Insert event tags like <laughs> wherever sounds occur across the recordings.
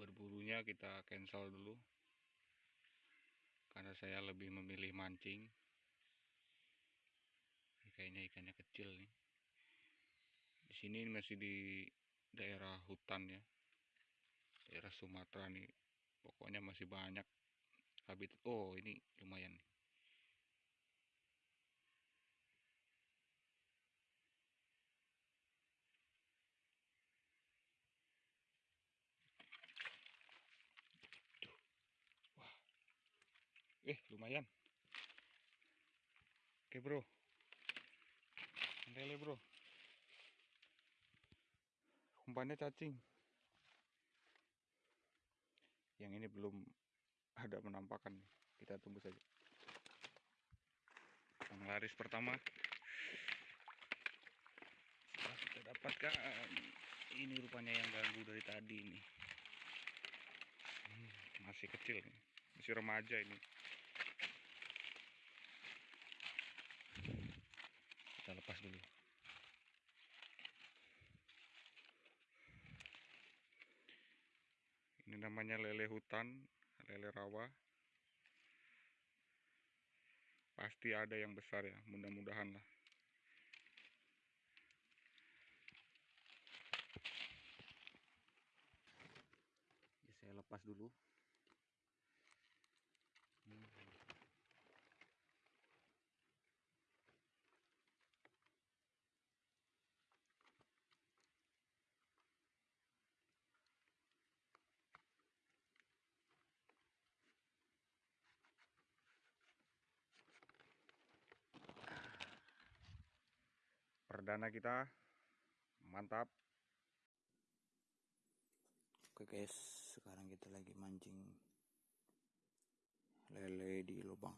berburunya kita cancel dulu. Karena saya lebih memilih mancing. Kayaknya ikannya kecil nih. Di sini masih di daerah hutan ya. Daerah Sumatera nih. Pokoknya masih banyak habitat oh ini lumayan nih eh lumayan. Oke bro. Lele bro. Umpannya cacing. Yang ini belum ada penampakan kita tunggu saja. Yang laris pertama. Kita dapatkan. Ini rupanya yang ganggu dari tadi ini hmm, masih kecil masih remaja ini kita lepas dulu. Ini namanya lele hutan lele rawa. Pasti ada yang besar ya mudah-mudahan lah. Ya, saya lepas dulu perdana kita. Mantap. Oke guys sekarang kita lagi mancing lele di lubang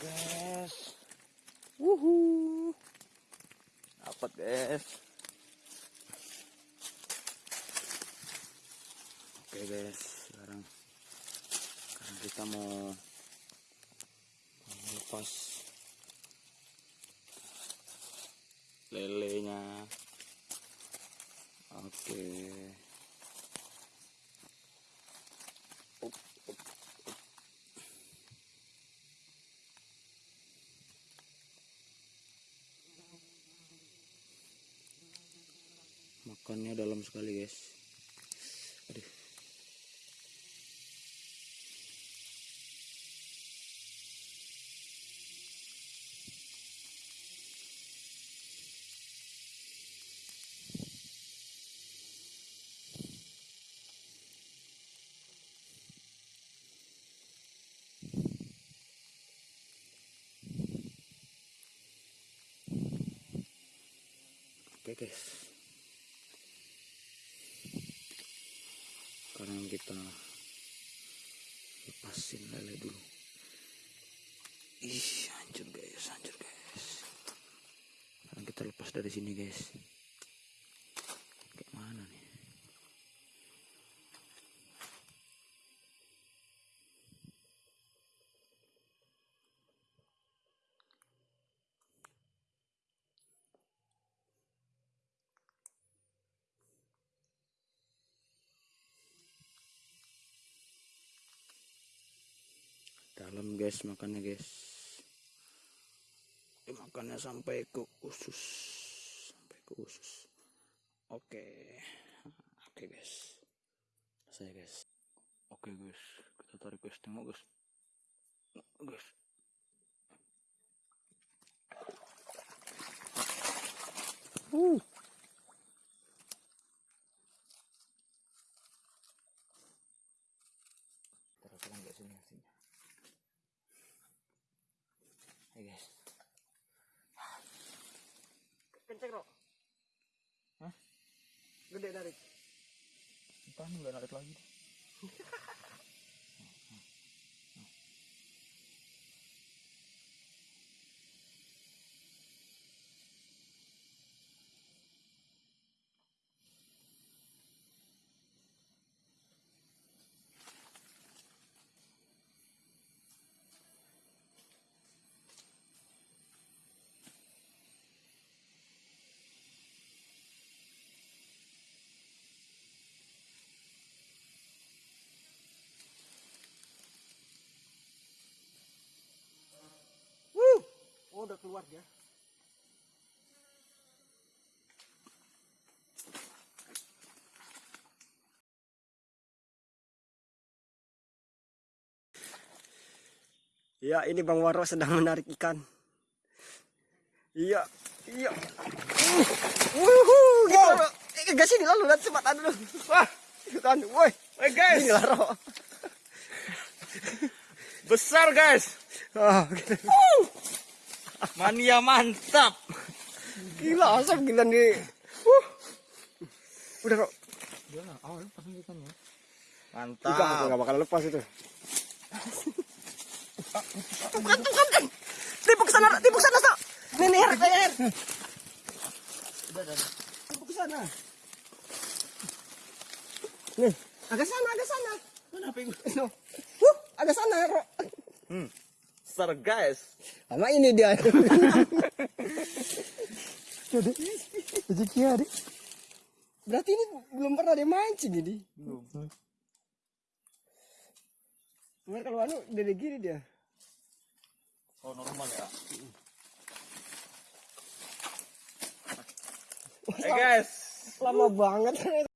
guys. Wuhu. Dapat guys. Oke guys, sekarang sekarang kita mau lepas lelenya. Oke. Dalam sekali guys. Aduh. Oke okay, guys sekarang kita lepasin lele dulu. Ih hancur guys hancur guys. Sekarang kita lepas dari sini guys Makan guys, makannya guys. Makannya sampai ke usus. Sampai ke usus. Oke. Oke guys. Saya guys. Oke guys, kita tarik guys, tengok guys. Guys. Uh. Taruh pelan guys ini hasilnya. Hai guys. Kenceng, Rok. Hah? Gede dari. Entah nggak narik lagi. <laughs> Wuh. Oh, udah keluar dia. Ya, ini Bang Waro sedang menarik ikan. Iya, iya. Uh, wuhu, gitu. Ro. Eh, Gas sini lalu, lihat cepat dulu. Wah, ikutan. Woi, Woi guys, ini lah, Ro. besar guys. Ah, gitu. Mania mantap. Gila, asap gila nih. Uh. Udah, awal pasang ikannya. Ikan Mantap. nggak bakal lepas itu. Bukan, bukan, kan. Tipu ke sana, tipu ke sana, Sa. Nih, nih, Her, Her. Tipu ke sana. Nih, agak sana, agak sana. Kenapa itu? No. Huh, agak sana, Ro. Besar guys. Sama ini dia. <laughs> Jadi, rezeki hari. Berarti ini belum pernah dia mancing ini. Belum. Cuma kalau anu gede gini dia. Oh normal ya. Hey guys. Lama banget.